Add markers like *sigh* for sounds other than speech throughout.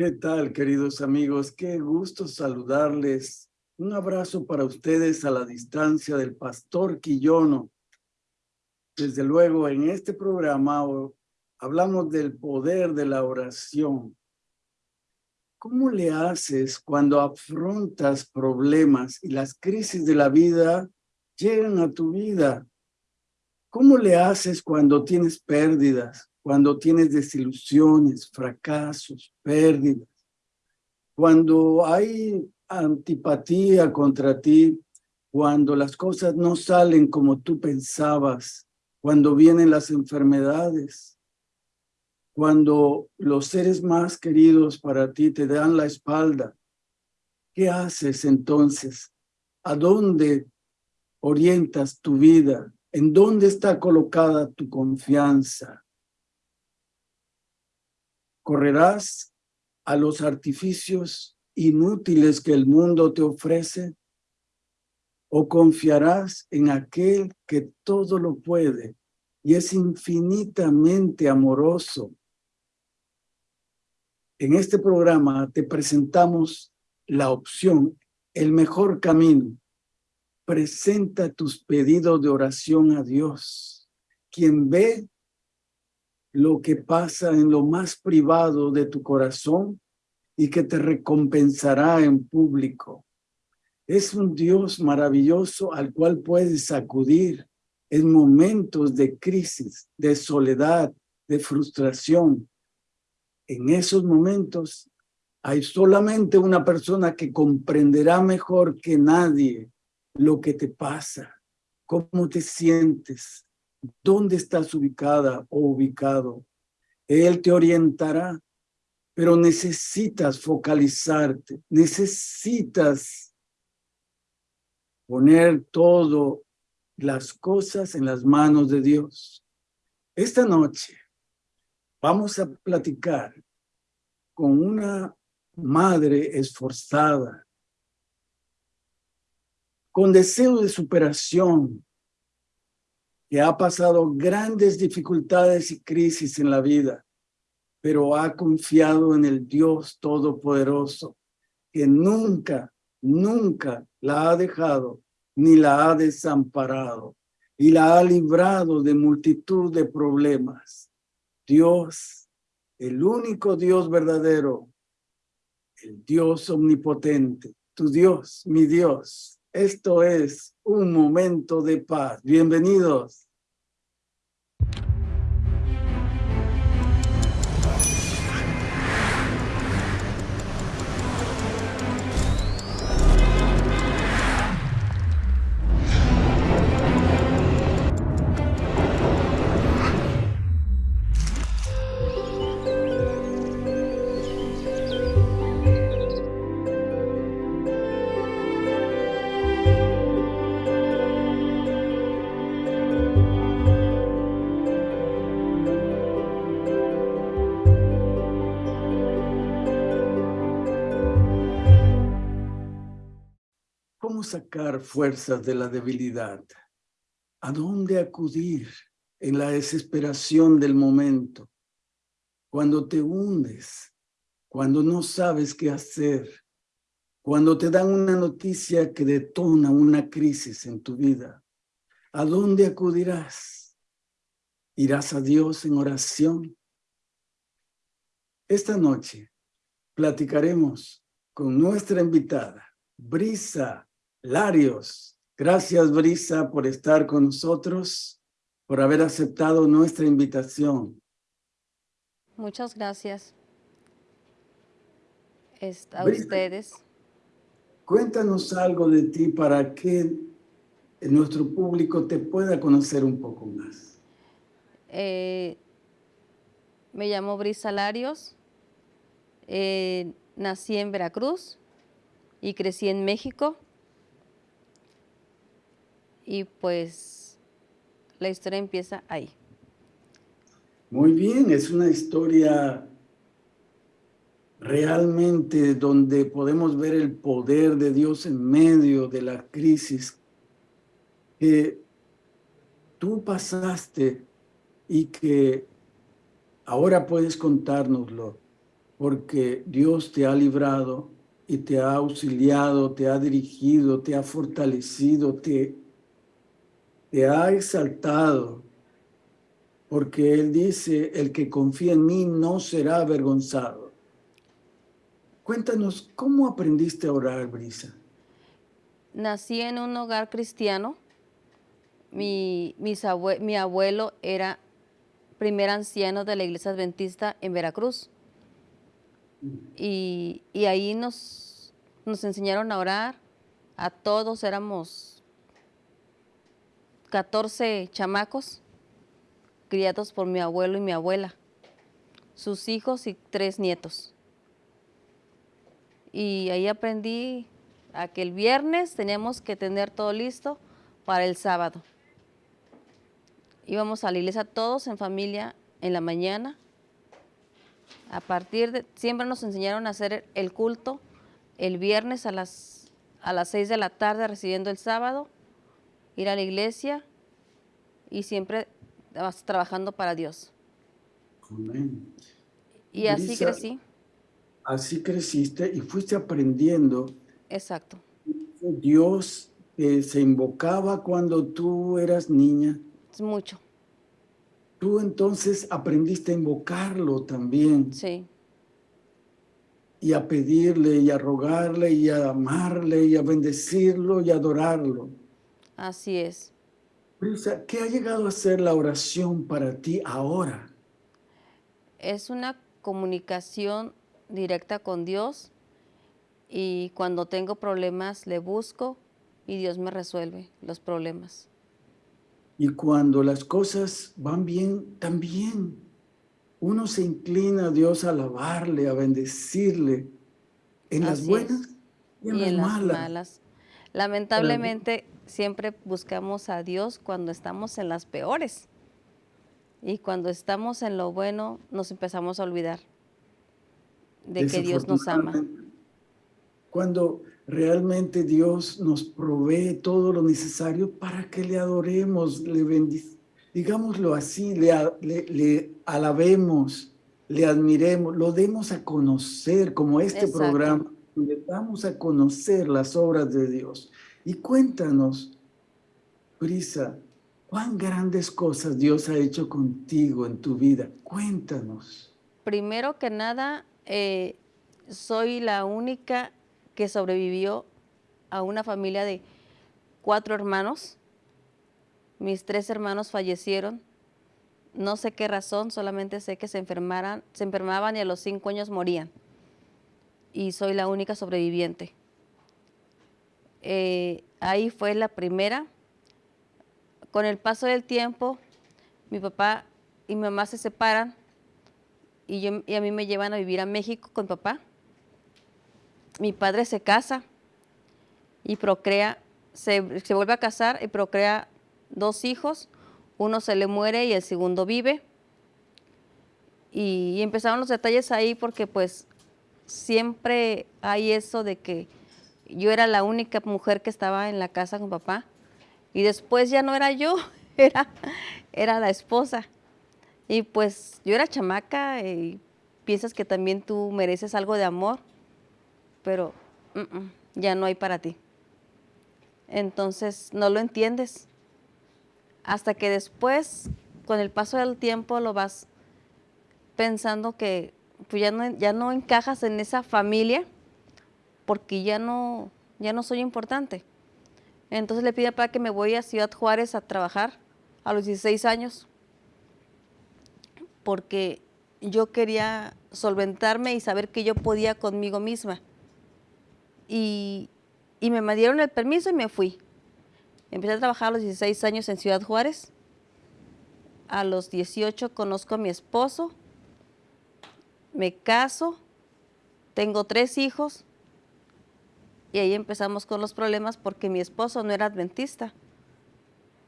¿Qué tal, queridos amigos? Qué gusto saludarles. Un abrazo para ustedes a la distancia del Pastor Quillono. Desde luego, en este programa hablamos del poder de la oración. ¿Cómo le haces cuando afrontas problemas y las crisis de la vida llegan a tu vida? ¿Cómo le haces cuando tienes pérdidas? Cuando tienes desilusiones, fracasos, pérdidas, cuando hay antipatía contra ti, cuando las cosas no salen como tú pensabas, cuando vienen las enfermedades, cuando los seres más queridos para ti te dan la espalda, ¿qué haces entonces? ¿A dónde orientas tu vida? ¿En dónde está colocada tu confianza? ¿Correrás a los artificios inútiles que el mundo te ofrece? ¿O confiarás en aquel que todo lo puede y es infinitamente amoroso? En este programa te presentamos la opción, el mejor camino. Presenta tus pedidos de oración a Dios, quien ve lo que pasa en lo más privado de tu corazón y que te recompensará en público. Es un Dios maravilloso al cual puedes acudir en momentos de crisis, de soledad, de frustración. En esos momentos hay solamente una persona que comprenderá mejor que nadie lo que te pasa, cómo te sientes, dónde estás ubicada o ubicado. Él te orientará, pero necesitas focalizarte, necesitas poner todo las cosas en las manos de Dios. Esta noche vamos a platicar con una madre esforzada, con deseo de superación, que ha pasado grandes dificultades y crisis en la vida, pero ha confiado en el Dios Todopoderoso, que nunca, nunca la ha dejado ni la ha desamparado y la ha librado de multitud de problemas. Dios, el único Dios verdadero, el Dios omnipotente, tu Dios, mi Dios, esto es un momento de paz. Bienvenidos. Sacar fuerzas de la debilidad? ¿A dónde acudir en la desesperación del momento? Cuando te hundes, cuando no sabes qué hacer, cuando te dan una noticia que detona una crisis en tu vida, ¿a dónde acudirás? ¿Irás a Dios en oración? Esta noche platicaremos con nuestra invitada, Brisa Larios. Gracias, Brisa, por estar con nosotros, por haber aceptado nuestra invitación. Muchas gracias a ustedes. Cuéntanos algo de ti para que nuestro público te pueda conocer un poco más. Eh, me llamo Brisa Larios, eh, nací en Veracruz y crecí en México y pues la historia empieza ahí. Muy bien, es una historia realmente donde podemos ver el poder de Dios en medio de la crisis que tú pasaste y que ahora puedes contárnoslo. porque Dios te ha librado y te ha auxiliado, te ha dirigido, te ha fortalecido, te, te ha exaltado, porque Él dice, el que confía en mí no será avergonzado. Cuéntanos, ¿cómo aprendiste a orar, Brisa? Nací en un hogar cristiano. Mi, mi abuelo era primer anciano de la iglesia adventista en Veracruz. Y, ahí nos, nos enseñaron a orar. A todos éramos 14 chamacos criados por mi abuelo y mi abuela, sus hijos y tres nietos. Y ahí aprendí a que el viernes teníamos que tener todo listo para el sábado. Íbamos a la iglesia todos en familia en la mañana. A partir de, siempre nos enseñaron a hacer el culto el viernes a las, a las 6 de la tarde recibiendo el sábado, ir a la iglesia y siempre trabajando para Dios. Amén. Y así crecí. Así creciste y fuiste aprendiendo. Exacto. Dios eh, se invocaba cuando tú eras niña. Mucho. Tú entonces aprendiste a invocarlo también. Sí. Y a pedirle, y a rogarle, y a amarle, y a bendecirlo, y a adorarlo. Así es. Brisa, ¿qué ha llegado a ser la oración para ti ahora? Es una comunicación directa con Dios y cuando tengo problemas le busco y Dios me resuelve los problemas. Y cuando las cosas van bien, también uno se inclina a Dios a alabarle, a bendecirle, en las buenas y en, las, malas. Lamentablemente, siempre buscamos a Dios cuando estamos en las peores. Y cuando estamos en lo bueno, nos empezamos a olvidar de que Dios nos ama. Cuando realmente Dios nos provee todo lo necesario para que le adoremos, le digámoslo así, le, le, alabemos, le admiremos, lo demos a conocer como este programa, le damos a conocer las obras de Dios. Y cuéntanos, Brisa, cuán grandes cosas Dios ha hecho contigo en tu vida. Cuéntanos. Primero que nada, eh, soy la única que sobrevivió a una familia de cuatro hermanos. Mis tres hermanos fallecieron. No sé qué razón, solamente sé que se, enfermaran, se enfermaban y a los cinco años morían. Y soy la única sobreviviente. Eh, ahí fue la primera. Con el paso del tiempo, mi papá y mi mamá se separan y, yo, y a mí me llevan a vivir a México con papá. Mi padre se casa y procrea, se, vuelve a casar y procrea dos hijos. Uno se le muere y el segundo vive. Y empezaron los detalles ahí porque pues siempre hay eso de que yo era la única mujer que estaba en la casa con papá. Y después ya no era yo, *laughs* era, era la esposa. Y pues yo era chamaca y piensas que también tú mereces algo de amor, pero ya no hay para ti. Entonces no lo entiendes. Hasta que después, con el paso del tiempo, lo vas pensando que pues ya, no, ya no encajas en esa familia porque ya no, ya no soy importante. Entonces le pide para que me voy a Ciudad Juárez a trabajar a los 16 años, porque yo quería solventarme y saber que yo podía conmigo misma. Y, y me dieron el permiso y me fui. Empecé a trabajar a los 16 años en Ciudad Juárez. A los 18 conozco a mi esposo, me caso, tengo tres hijos y ahí empezamos con los problemas porque mi esposo no era adventista.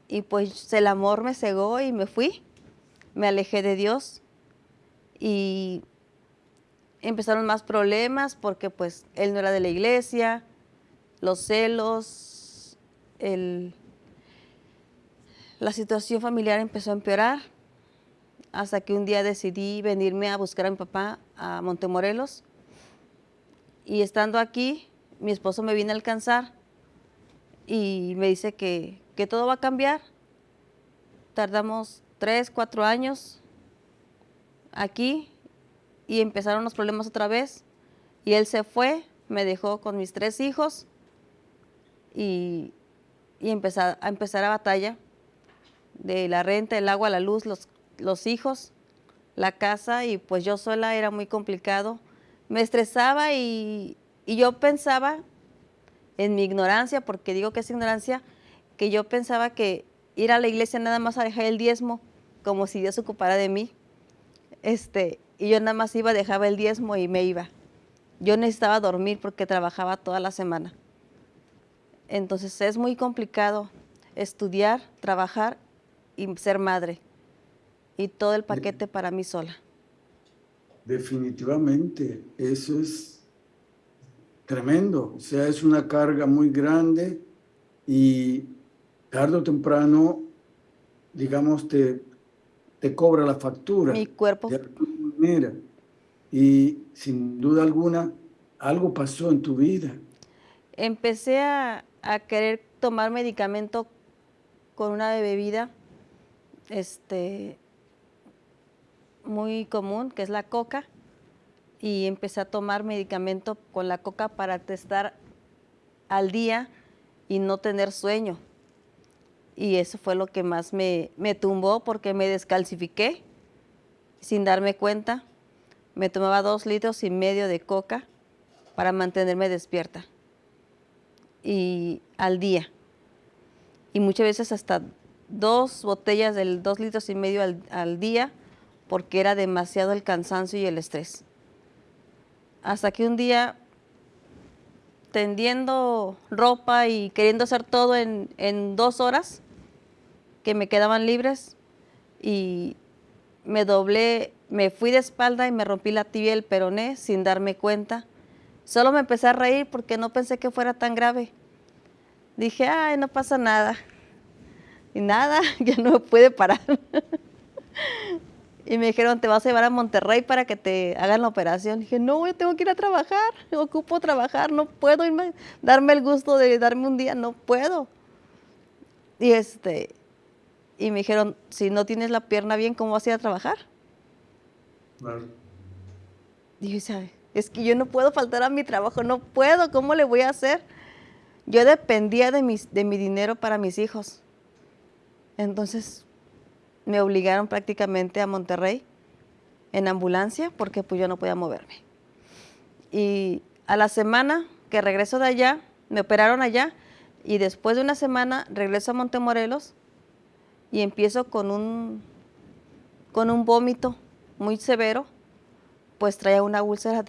Y pues el amor me cegó y me fui. Me alejé de Dios. Y empezaron más problemas porque pues él no era de la iglesia, los celos, el, la situación familiar empezó a empeorar hasta que un día decidí venirme a buscar a mi papá a Montemorelos y estando aquí, mi esposo me viene a alcanzar y me dice que, que todo va a cambiar. Tardamos tres, cuatro años aquí y empezaron los problemas otra vez. Y él se fue, me dejó con mis tres hijos y, y empezar, a empezar a batalla de la renta, el agua, la luz, los, los hijos, la casa y pues yo sola era muy complicado. Me estresaba y, y yo pensaba en mi ignorancia, porque digo que es ignorancia, que yo pensaba que ir a la iglesia nada más a dejar el diezmo, como si Dios se ocupara de mí. Este, y yo nada más iba, dejaba el diezmo y me iba. Yo necesitaba dormir porque trabajaba toda la semana. Entonces es muy complicado estudiar, trabajar y ser madre. Y todo el paquete para mí sola. Definitivamente, eso es tremendo. O sea, es una carga muy grande y tarde o temprano, digamos, te, te cobra la factura. Mi cuerpo. De alguna manera. Y sin duda alguna, algo pasó en tu vida. Empecé a, a querer tomar medicamento con una bebida este, muy común, que es la coca, y empecé a tomar medicamento con la coca para testar al día y no tener sueño. Y eso fue lo que más me, me tumbó porque me descalcifiqué sin darme cuenta. Me tomaba dos litros y medio de coca para mantenerme despierta y al día. Y muchas veces hasta dos botellas del dos litros y medio al, al día porque era demasiado el cansancio y el estrés hasta que un día tendiendo ropa y queriendo hacer todo en, dos horas que me quedaban libres y me doblé, me fui de espalda y me rompí la tibia y el peroné sin darme cuenta. Solo me empecé a reír porque no pensé que fuera tan grave. Dije, ay, no pasa nada. Y nada, *laughs* ya no me puede parar. Y me dijeron, te vas a llevar a Monterrey para que te hagan la operación. dije, no, yo tengo que ir a trabajar, ocupo trabajar, no puedo irme, darme el gusto de darme un día, no puedo. Y este, y me dijeron, si no tienes la pierna bien, ¿cómo vas a ir a trabajar? Claro. Y yo, es que yo no puedo faltar a mi trabajo, no puedo, ¿cómo le voy a hacer? Yo dependía de, mis, de mi dinero para mis hijos. Entonces, me obligaron prácticamente a Monterrey en ambulancia porque pues yo no podía moverme. Y a la semana que regreso de allá, me operaron allá y después de una semana regreso a Montemorelos y empiezo con un, con un vómito muy severo, pues traía una úlcera,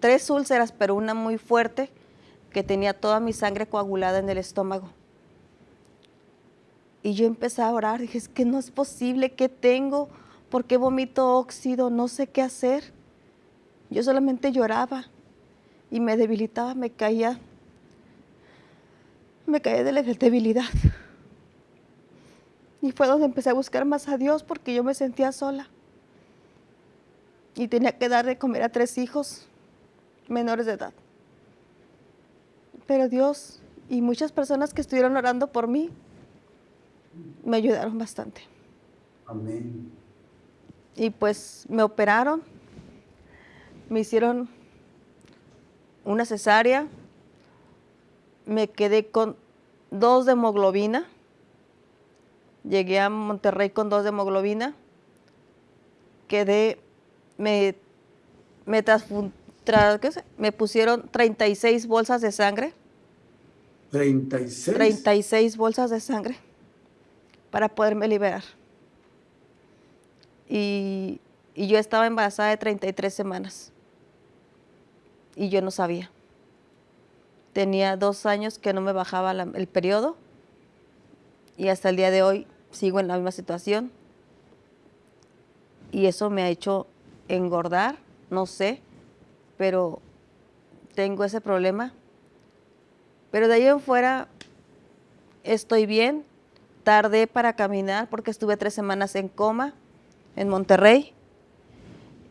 tres úlceras, pero una muy fuerte que tenía toda mi sangre coagulada en el estómago. Y yo empecé a orar, dije, es que no es posible, ¿qué tengo? ¿Por qué vomito óxido? No sé qué hacer. Yo solamente lloraba y me debilitaba, me caía, me caía de la debilidad. Y fue donde empecé a buscar más a Dios porque yo me sentía sola. Y tenía que dar de comer a tres hijos menores de edad. Pero Dios y muchas personas que estuvieron orando por mí me ayudaron bastante. Amén. Y pues me operaron, me hicieron una cesárea, me quedé con dos de hemoglobina, llegué a Monterrey con dos de hemoglobina, quedé, me, me, me pusieron 36 bolsas de sangre. 36. 36 bolsas de sangre para poderme liberar. Y, yo estaba embarazada de 33 semanas y yo no sabía. Tenía dos años que no me bajaba el periodo y hasta el día de hoy sigo en la misma situación. Y eso me ha hecho engordar, no sé, pero tengo ese problema. Pero de ahí en fuera estoy bien, Tardé para caminar porque estuve tres semanas en coma en Monterrey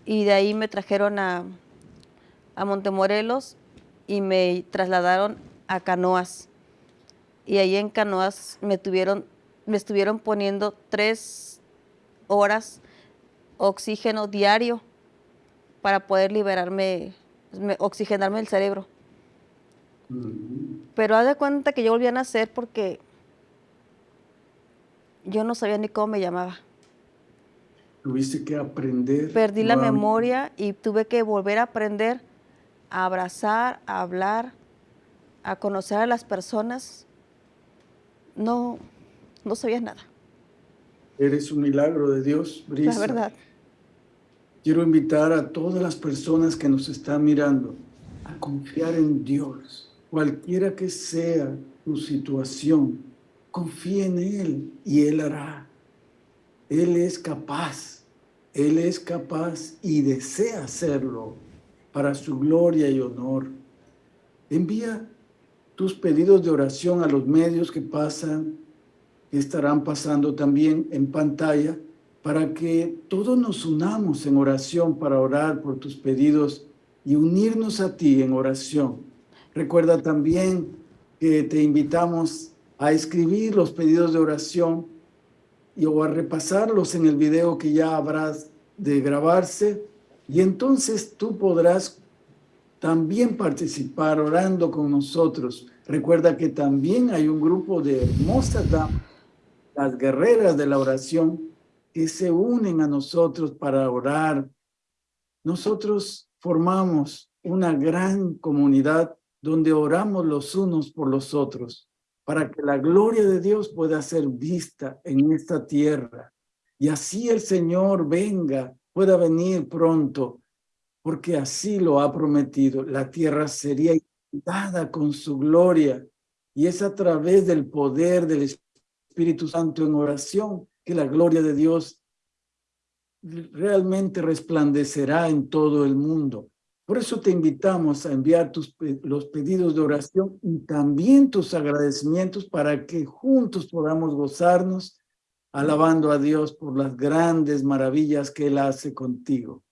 y de ahí me trajeron a, a Montemorelos y me trasladaron a Canoas. Y ahí en Canoas me, tuvieron, me estuvieron poniendo tres horas oxígeno diario para poder liberarme, oxigenarme el cerebro. Pero haz de cuenta que yo volví a nacer porque yo no sabía ni cómo me llamaba. Tuviste que aprender. Perdí la memoria y tuve que volver a aprender a abrazar, a hablar, a conocer a las personas. No, no sabía nada. Eres un milagro de Dios, Brisa. La verdad. Quiero invitar a todas las personas que nos están mirando a confiar en Dios, cualquiera que sea tu situación. Confía en Él y Él hará. Él es capaz, Él es capaz y desea hacerlo para su gloria y honor. Envía tus pedidos de oración a los medios que pasan, que estarán pasando también en pantalla, para que todos nos unamos en oración para orar por tus pedidos y unirnos a ti en oración. Recuerda también que te invitamos a escribir los pedidos de oración y o a repasarlos en el video que ya habrás de grabarse y entonces tú podrás también participar orando con nosotros. Recuerda que también hay un grupo de hermosas las guerreras de la oración, que se unen a nosotros para orar. Nosotros formamos una gran comunidad donde oramos los unos por los otros para que la gloria de Dios pueda ser vista en esta tierra. Y así el Señor venga, pueda venir pronto, porque así lo ha prometido. La tierra sería dada con su gloria y es a través del poder del Espíritu Santo en oración que la gloria de Dios realmente resplandecerá en todo el mundo. Por eso te invitamos a enviar tus, los pedidos de oración y también tus agradecimientos para que juntos podamos gozarnos alabando a Dios por las grandes maravillas que Él hace contigo.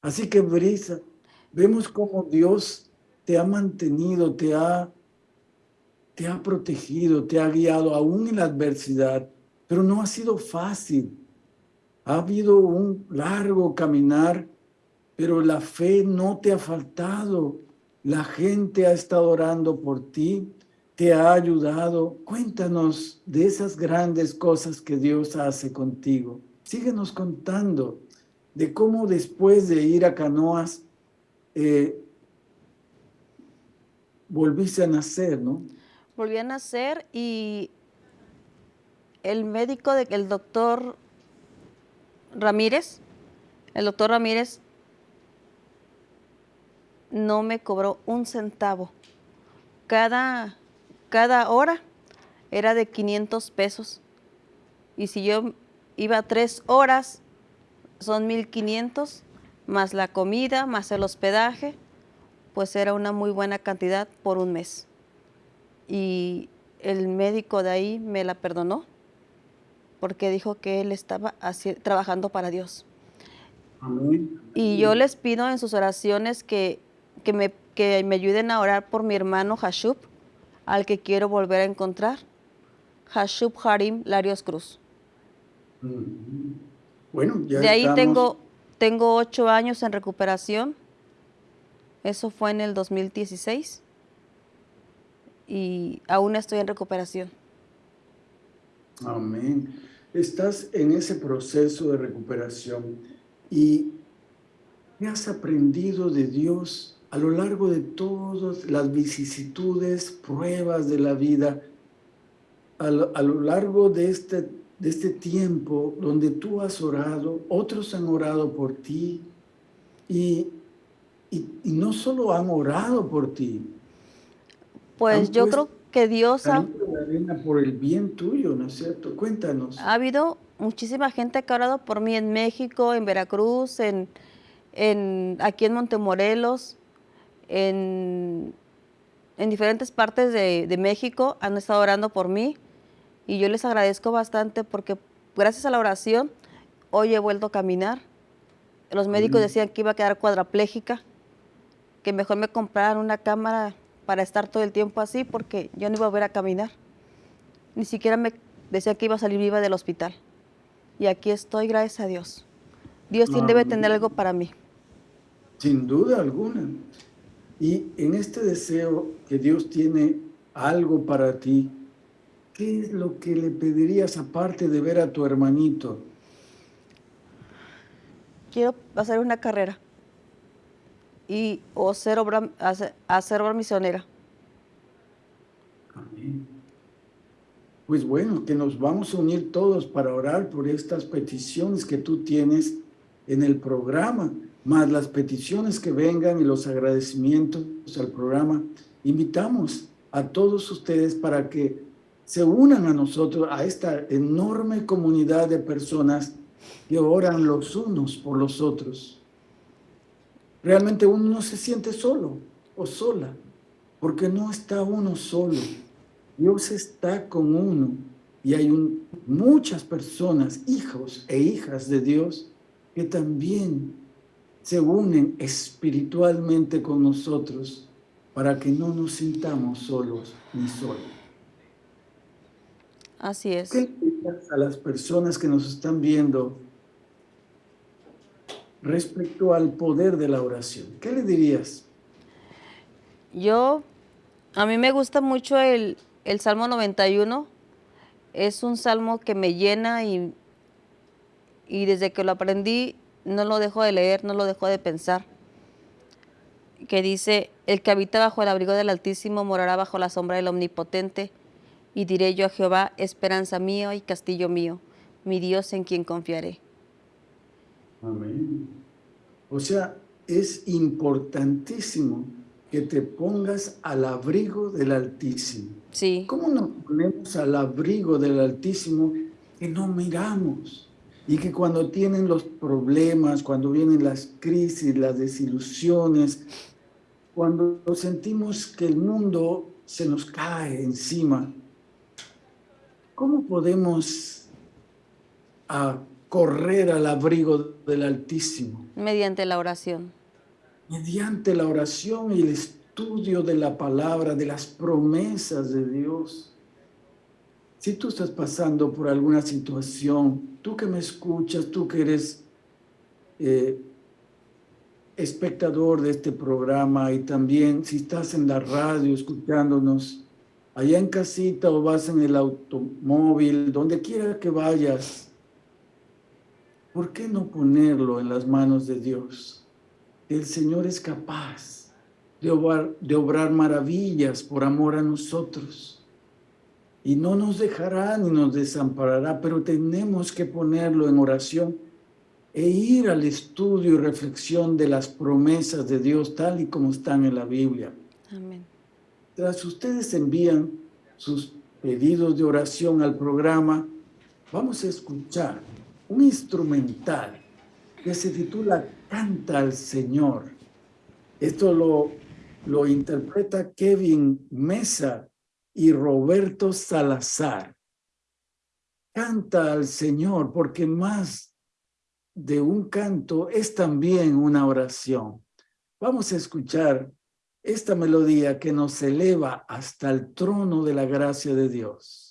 Así que, Brisa, vemos cómo Dios te ha mantenido, te ha, te ha protegido, te ha guiado aún en la adversidad, pero no ha sido fácil. Ha habido un largo caminar pero la fe no te ha faltado. La gente ha estado orando por ti, te ha ayudado. Cuéntanos de esas grandes cosas que Dios hace contigo. Síguenos contando de cómo después de ir a Canoas eh, volviste a nacer, ¿no? Volví a nacer y el médico, el doctor Ramírez, el doctor Ramírez no me cobró un centavo. Cada, cada hora era de 500 pesos. Y si yo iba tres horas, son 1500, más la comida, más el hospedaje, pues era una muy buena cantidad por un mes. Y el médico de ahí me la perdonó porque dijo que él estaba trabajando para Dios. Y yo les pido en sus oraciones que que me, que me ayuden a orar por mi hermano Hashub, al que quiero volver a encontrar. Hashub Harim Larios Cruz. Bueno, ya De ahí tengo, tengo ocho años en recuperación. Eso fue en el 2016. Y aún estoy en recuperación. Amén. Estás en ese proceso de recuperación y ¿qué has aprendido de Dios a lo largo de todas las vicisitudes, pruebas de la vida, a lo, largo de este, de este tiempo donde tú has orado, otros han orado por ti y, y, no solo han orado por ti. Pues yo creo que Dios ha... Por el bien tuyo, ¿no es cierto? Cuéntanos. Ha habido muchísima gente que ha orado por mí en México, en Veracruz, en, en, aquí en Montemorelos, en, diferentes partes de, México han estado orando por mí y yo les agradezco bastante porque gracias a la oración hoy he vuelto a caminar Los médicos decían que iba a quedar cuadraplégica, que mejor me compraran una cámara para estar todo el tiempo así porque yo no iba a volver a caminar. Ni siquiera me decía que iba a salir viva del hospital. Y aquí estoy, gracias a Dios. Dios debe tener algo para mí. Sin duda alguna. Y en este deseo que Dios tiene algo para ti, ¿qué es lo que le pedirías aparte de ver a tu hermanito? Quiero hacer una carrera y o ser obra, hacer, hacer obra misionera. Amén. Pues bueno, que nos vamos a unir todos para orar por estas peticiones que tú tienes en el programa, más las peticiones que vengan y los agradecimientos al programa. Invitamos a todos ustedes para que se unan a nosotros, a esta enorme comunidad de personas que oran los unos por los otros realmente uno no se siente solo o sola, porque no está uno solo. Dios está con uno y hay muchas personas, hijos e hijas de Dios, que también se unen espiritualmente con nosotros para que no nos sintamos solos ni solos. Así es. ¿Qué a las personas que nos están viendo respecto al poder de la oración. ¿Qué le dirías? Yo, a mí me gusta mucho el, el Salmo 91. Es un salmo que me llena y, y desde que lo aprendí no lo dejo de leer, no lo dejo de pensar. Que dice, el que habita bajo el abrigo del Altísimo morará bajo la sombra del Omnipotente. Y diré yo a Jehová, esperanza mío y castillo mío, mi Dios en quien confiaré. Amén. O sea, es importantísimo que te pongas al abrigo del Altísimo. Sí. ¿Cómo nos ponemos al abrigo del Altísimo que no miramos? Y que cuando tienen los problemas, cuando vienen las crisis, las desilusiones, cuando sentimos que el mundo se nos cae encima, ¿cómo podemos a correr al abrigo del Altísimo. Mediante la oración. Mediante la oración y el estudio de la palabra, de las promesas de Dios. Si tú estás pasando por alguna situación, tú que me escuchas, tú que eres eh, espectador de este programa y también si estás en la radio escuchándonos, allá en casita o vas en el automóvil, donde quiera que vayas, ¿por qué no ponerlo en las manos de Dios? El Señor es capaz de obrar, de obrar maravillas por amor a nosotros. Y no nos dejará ni nos desamparará, pero tenemos que ponerlo en oración e ir al estudio y reflexión de las promesas de Dios tal y como están en la Biblia. Amén. Tras ustedes envían sus pedidos de oración al programa, vamos a escuchar un instrumental que se titula Canta al Señor. Esto lo, lo interpreta Kevin Mesa y Roberto Salazar. Canta al Señor porque más de un canto es también una oración. Vamos a escuchar esta melodía que nos eleva hasta el trono de la gracia de Dios.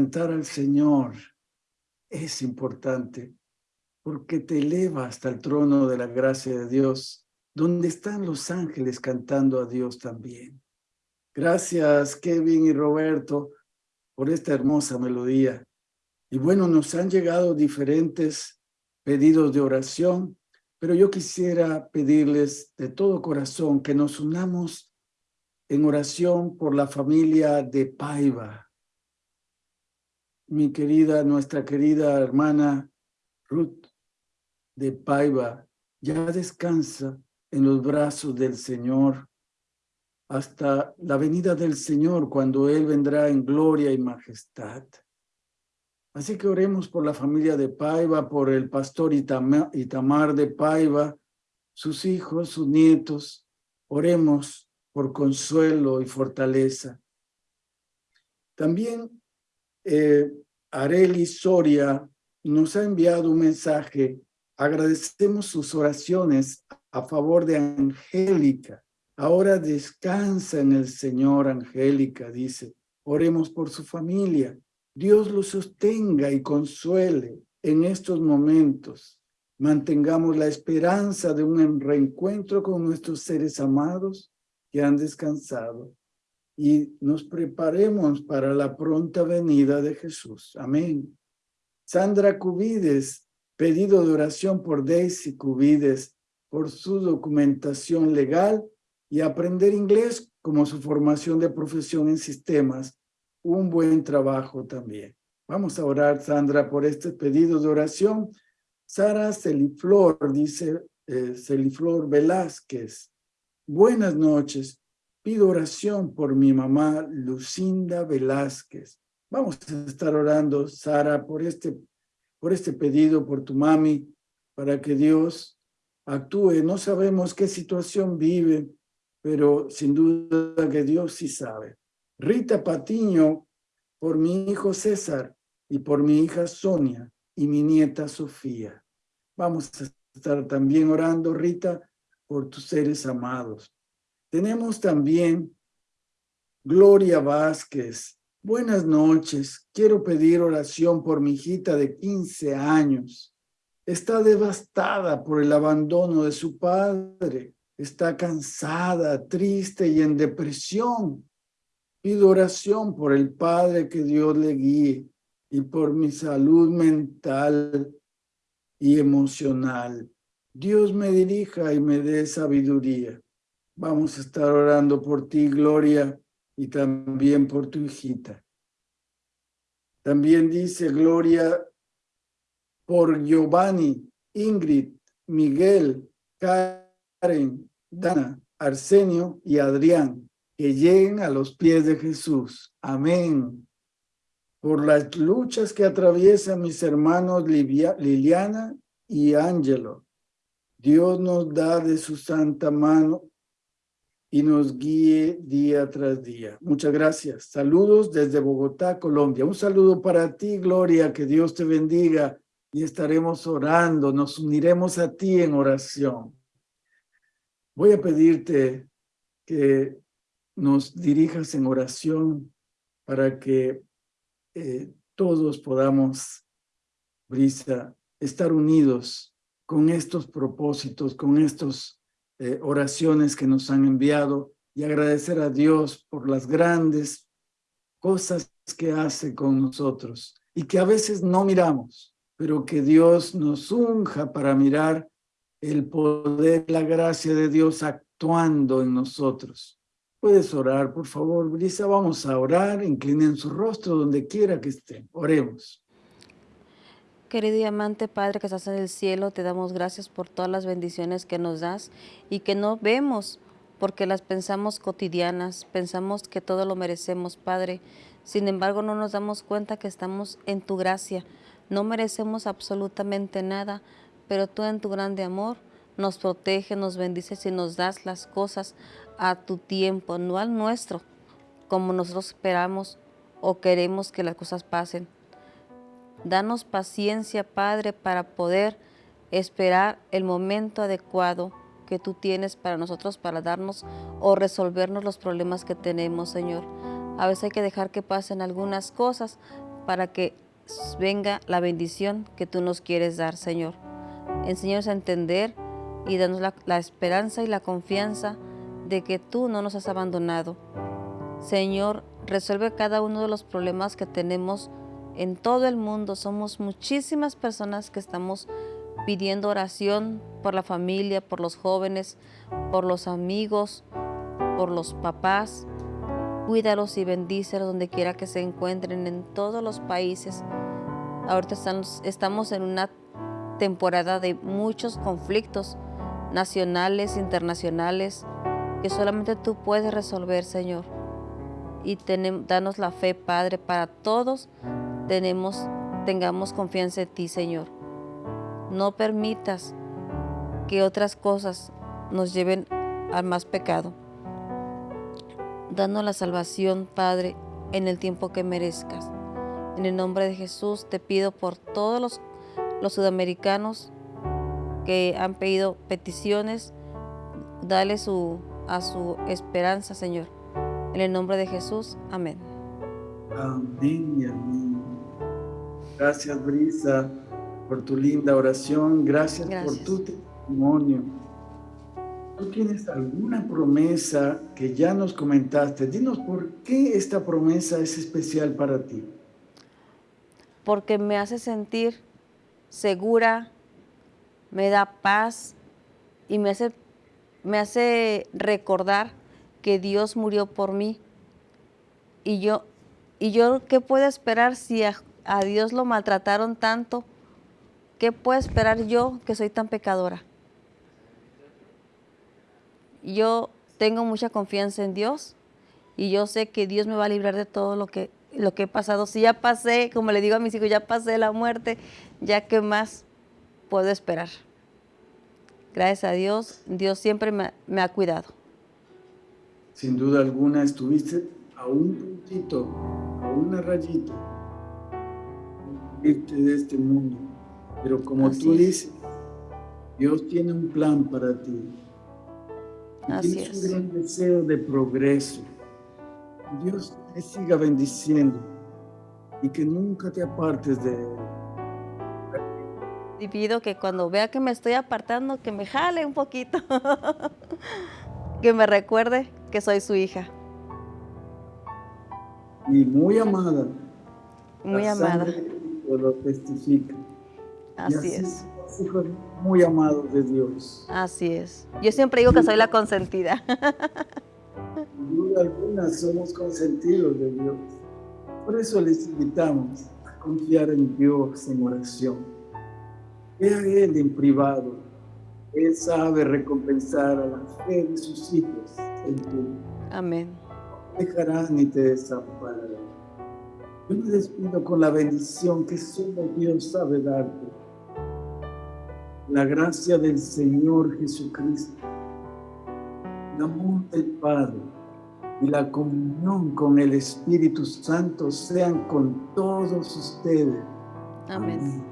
Cantar al Señor es importante porque te eleva hasta el trono de la gracia de Dios, donde están los ángeles cantando a Dios también. Gracias, Kevin y Roberto, por esta hermosa melodía. Y bueno, nos han llegado diferentes pedidos de oración, pero yo quisiera pedirles de todo corazón que nos unamos en oración por la familia de Paiva. Mi querida, nuestra querida hermana Ruth de Paiva ya descansa en los brazos del Señor hasta la venida del Señor cuando Él vendrá en gloria y majestad. Así que oremos por la familia de Paiva, por el pastor Itamar de Paiva, sus hijos, sus nietos. Oremos por consuelo y fortaleza. También eh, Areli Soria nos ha enviado un mensaje. Agradecemos sus oraciones a favor de Angélica. Ahora descansa en el Señor, Angélica, dice. Oremos por su familia. Dios lo sostenga y consuele en estos momentos. Mantengamos la esperanza de un reencuentro con nuestros seres amados que han descansado y nos preparemos para la pronta venida de Jesús. Amén. Sandra Cubides, pedido de oración por Daisy Cubides por su documentación legal y aprender inglés como su formación de profesión en sistemas. Un buen trabajo también. Vamos a orar, Sandra, por este pedido de oración. Sara Celiflor, dice eh, Celiflor Velázquez. Buenas noches. Pido oración por mi mamá Lucinda Velázquez. Vamos a estar orando, Sara, por este, por este pedido, por tu mami, para que Dios actúe. No sabemos qué situación vive, pero sin duda que Dios sí sabe. Rita Patiño, por mi hijo César y por mi hija Sonia y mi nieta Sofía. Vamos a estar también orando, Rita, por tus seres amados. Tenemos también Gloria Vázquez. Buenas noches. Quiero pedir oración por mi hijita de 15 años. Está devastada por el abandono de su padre. Está cansada, triste y en depresión. Pido oración por el padre que Dios le guíe y por mi salud mental y emocional. Dios me dirija y me dé sabiduría. Vamos a estar orando por ti, Gloria, y también por tu hijita. También dice Gloria por Giovanni, Ingrid, Miguel, Karen, Dana, Arsenio y Adrián, que lleguen a los pies de Jesús. Amén. Por las luchas que atraviesan mis hermanos Liliana y Ángelo, Dios nos da de su santa mano y nos guíe día tras día. Muchas gracias. Saludos desde Bogotá, Colombia. Un saludo para ti, Gloria, que Dios te bendiga y estaremos orando, nos uniremos a ti en oración. Voy a pedirte que nos dirijas en oración para que eh, todos podamos, Brisa, estar unidos con estos propósitos, con estos eh, oraciones que nos han enviado y agradecer a Dios por las grandes cosas que hace con nosotros y que a veces no miramos, pero que Dios nos unja para mirar el poder, la gracia de Dios actuando en nosotros. Puedes orar, por favor, Brisa. Vamos a orar. Inclinen su rostro donde quiera que estén. Oremos. Querido y amante Padre que estás en el cielo, te damos gracias por todas las bendiciones que nos das y que no vemos porque las pensamos cotidianas, pensamos que todo lo merecemos, Padre. Sin embargo, no nos damos cuenta que estamos en tu gracia. No merecemos absolutamente nada, pero tú en tu grande amor nos protege, nos bendices y nos das las cosas a tu tiempo, no al nuestro, como nosotros esperamos o queremos que las cosas pasen. Danos paciencia, Padre, para poder esperar el momento adecuado que tú tienes para nosotros, para darnos o resolvernos los problemas que tenemos, Señor. A veces hay que dejar que pasen algunas cosas para que venga la bendición que tú nos quieres dar, Señor. Enséñanos a entender y danos la, la esperanza y la confianza de que tú no nos has abandonado. Señor, resuelve cada uno de los problemas que tenemos en todo el mundo. Somos muchísimas personas que estamos pidiendo oración por la familia, por los jóvenes, por los amigos, por los papás. Cuídalos y bendícelos donde quiera que se encuentren en todos los países. Ahorita estamos, en una temporada de muchos conflictos nacionales, internacionales, que solamente tú puedes resolver, Señor. Y tenemos, danos la fe, Padre, para todos tenemos, tengamos confianza en ti, Señor. No permitas que otras cosas nos lleven al más pecado. Danos la salvación, Padre, en el tiempo que merezcas. En el nombre de Jesús te pido por todos los, sudamericanos que han pedido peticiones, dale a su esperanza, Señor. En el nombre de Jesús, amén. Amén y amén. Gracias, Brisa, por tu linda oración. Gracias, por tu testimonio. ¿Tú tienes alguna promesa que ya nos comentaste? Dinos por qué esta promesa es especial para ti. Porque me hace sentir segura, me da paz y me hace, me hace recordar que Dios murió por mí. Y yo, y yo ¿qué puedo esperar si a, Dios lo maltrataron tanto? ¿Qué puedo esperar yo que soy tan pecadora? Yo tengo mucha confianza en Dios y yo sé que Dios me va a librar de todo lo que, lo que he pasado. Si ya pasé, como le digo a mis hijos, ya pasé la muerte, ya que más puedo esperar. Gracias a Dios, Dios siempre me, me ha cuidado. Sin duda alguna estuviste a un puntito, a una rayita de este mundo. Pero como Así tú es. dices, Dios tiene un plan para ti. Así tienes es. un gran deseo de progreso. Dios te siga bendiciendo y que nunca te apartes de Él. Y pido que cuando vea que me estoy apartando, que me jale un poquito. *laughs* que me recuerde que soy su hija. Y muy amada. Muy amada. sangre Cristo lo testifica. Y Así es. hijos muy amados de Dios. Así es. Yo siempre digo que soy la consentida. Sin duda alguna somos consentidos de Dios. Por eso les invitamos a confiar en Dios en oración. Ve a Él en privado. Él sabe recompensar a la fe de sus hijos. en público. Amén. No dejará ni te desamparará. Yo me despido con la bendición que solo Dios sabe darte. La gracia del Señor Jesucristo, el amor del Padre y la comunión con el Espíritu Santo sean con todos ustedes. Amén.